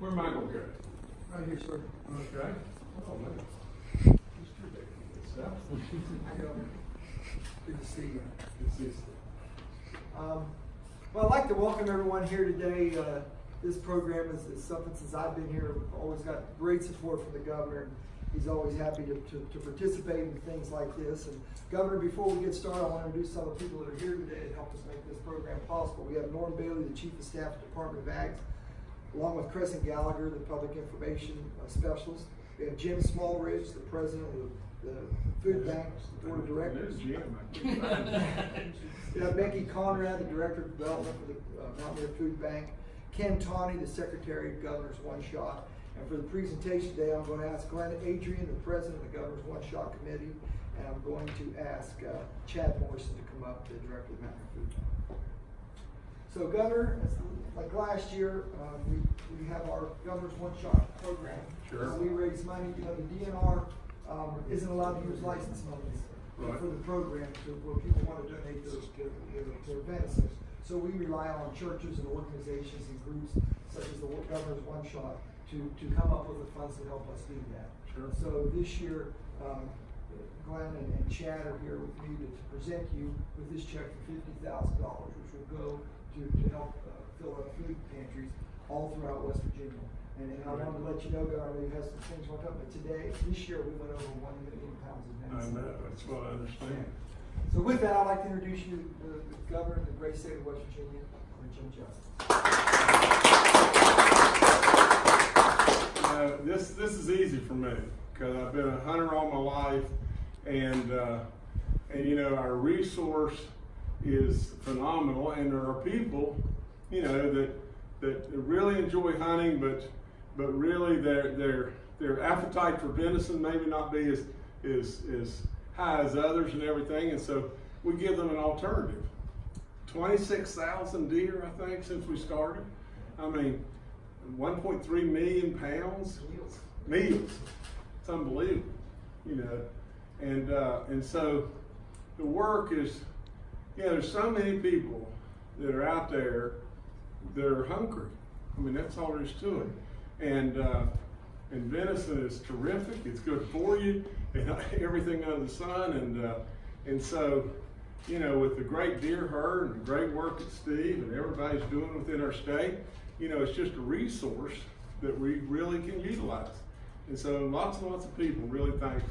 Where am I gonna go? Right here, sir. Okay. Oh, man. Good stuff. How you? Good to see you. This Um, well, I'd like to welcome everyone here today. Uh, this program is, is something since I've been here, always got great support from the governor. He's always happy to, to, to participate in things like this. And Governor, before we get started, I want to introduce some of the people that are here today to help us make this program possible. We have Norm Bailey, the Chief of Staff at the Department of Ag, along with Crescent Gallagher, the Public Information uh, Specialist. We have Jim Smallridge, the President of the Food Bank Board of Directors. There's Jim. I can't find him. We have Becky Conrad, the Director of Development for the uh, Mountaineer Food Bank. Ken Tawney, the Secretary of Governor's One Shot. And for the presentation today, I'm going to ask Glenn Adrian, the President of the Governor's One Shot Committee. And I'm going to ask uh, Chad Morrison to come up, the Director of the Mountaineer Food Bank. So Governor, like last year, um, we, we have our Governor's One Shot program. Sure. So We raise money, you know, the DNR, um, isn't allowed to use license monies Right. for the program to, where people want to donate their, their, their- their venison. So we rely on churches and organizations and groups such as the Governor's One Shot to, to come up with the funds to help us do that. Sure. So this year, um, Glenn and, and Chad are here with me to, to present you with this check for fifty thousand dollars, which will go to, to help, uh, fill up food pantries all throughout West Virginia. And, and I wanted to let you know, Governor, we have some things went up, but today, this year, we went over one million pounds of medicine. I know, that's what I understand. So with that, I'd like to introduce you to the the governor of the great state of West Virginia, Jim Justice. Uh, this, this is easy for me, cause I've been a hunter all my life, and, uh, and you know, our resource is phenomenal, and there are people, you know, that, that really enjoy hunting, but, but really their, their, their appetite for venison maybe not be as, as, as high as others and everything, and so we give them an alternative. Twenty-six thousand deer, I think, since we started. I mean, one point three million pounds Yields. meals. It's unbelievable, you know. And uh, and so the work is, know, there's so many people that are out there that are hungry. I mean, that's all there is to it. And uh, and venison is terrific. It's good for you and everything under the sun. And uh, and so, you know, with the great deer herd and the great work that Steve and everybody's doing within our state, you know, it's just a resource that we really can utilize. And so lots and lots of people really thankful.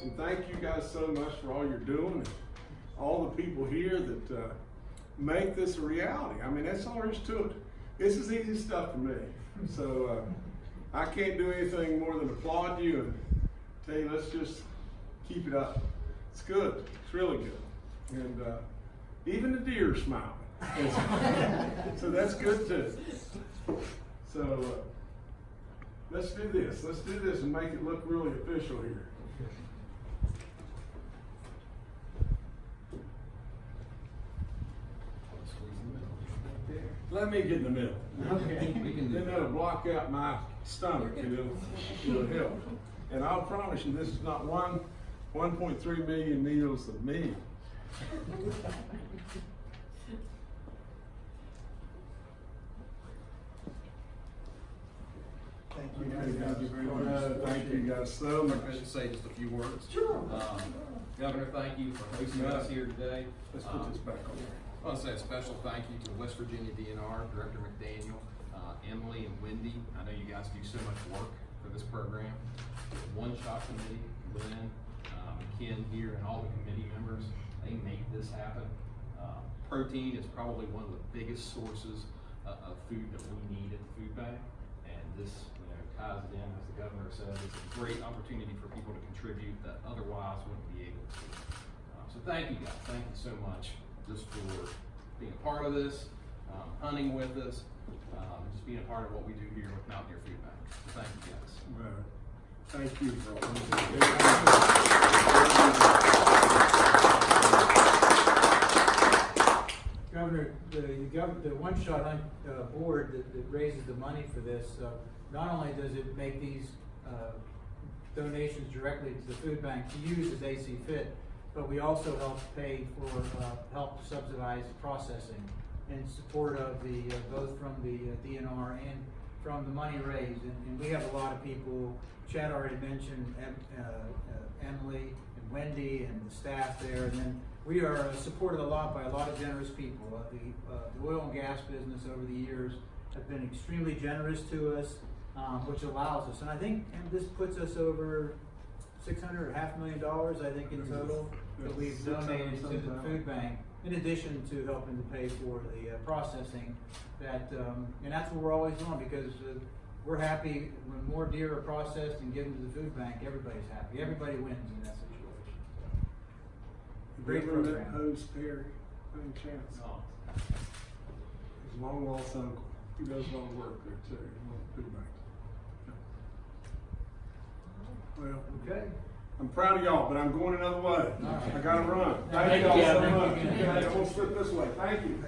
And thank you guys so much for all you're doing all the people here that uh, make this a reality. I mean, that's all there is to it. This is easy stuff for me. So uh, I can't do anything more than applaud you and tell you, let's just keep it up. It's good. It's really good. And uh, even the deer smiling. so that's good too. So uh, let's do this. Let's do this and make it look really official here. Let me get in the middle. Okay. We can do Then that'll block out my stomach and it'll, it'll help. And I'll promise you, this is not one, one point three million meals of meat. Thank you. guys. Thank you very much. Uh, Thank you guys so much. I should say just a few words. Sure. Um, Governor, thank you for hosting us here today. Let's put this back on. I want to say a special thank you to West Virginia DNR, Director McDaniel, uh, Emily and Wendy. I know you guys do so much work for this program. One Shot Committee, Lynn, um, Ken here, and all the committee members, they make this happen. Uh, Protein is probably one of the biggest sources of, of food that we need at the food bank. And this, you know, ties it in, as the governor said, it's a great opportunity for people to contribute that otherwise wouldn't be able to. Uh, So thank you guys, thank you so much just for being a part of this, um, hunting with us, um, just being a part of what we do here with Mountaineer Food Bank. So Thank you guys. Thank you Governor, the, the the one-shot uh, board that, that raises the money for this, uh, not only does it make these, uh, donations directly to the food bank to use as they see fit, but we also help pay for, uh, help subsidize processing in support of the, uh, both from the uh, DNR and from the money raised, and, and we have a lot of people, Chad already mentioned, Em, uh, uh, Emily and Wendy and the staff there, and then we are supported a lot by a lot of generous people. Uh, the, uh, the oil and gas business over the years have been extremely generous to us, um, which allows us, and I think, and this puts us over six hundred or half million dollars, I think, in total, that we've donated to the food bank, in addition to helping to pay for the uh, processing that, um, and that's what we're always doing, because uh, we're happy when more deer are processed and given to the food bank, everybody's happy, everybody wins in that situation. Have Great you ever met program. Hose Perry, by any chance? His long lost uncle, he does a lot of work there too, one of the food banks. Well, Okay. I'm proud of y'all, but I'm going another way. Right. I gotta run. Thank Thank you, y'all so much. Thank you. Okay, I'm gonna slip this way. Thank you.